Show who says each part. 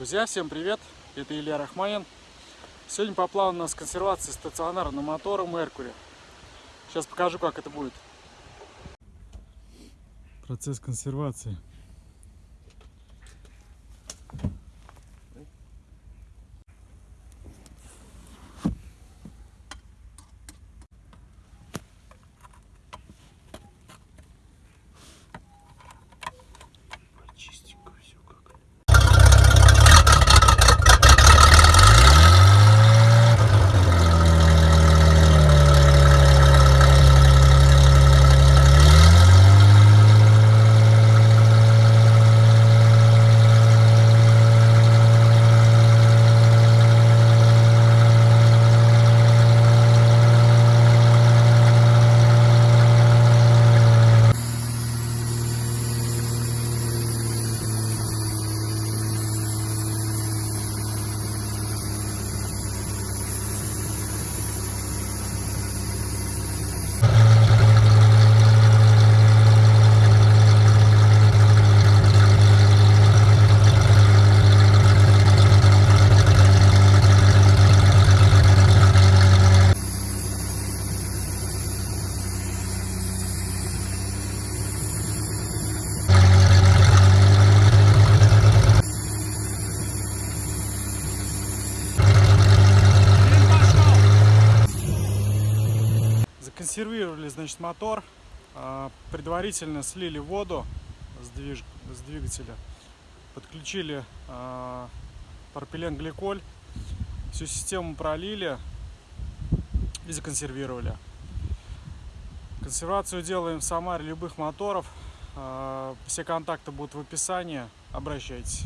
Speaker 1: Друзья, всем привет! Это Илья Рахманин. Сегодня по плану у нас консервация стационарного мотора Mercury. Сейчас покажу, как это будет. Процесс консервации.
Speaker 2: Чистенько все как.
Speaker 1: Законсервировали, значит, мотор. а, Предварительно слили воду с, движ... с двигателя. Подключили а, пропиленгликоль. Всю систему пролили и законсервировали. Консервацию делаем в Самаре любых моторов. А, Все контакты будут в описании. Обращайтесь.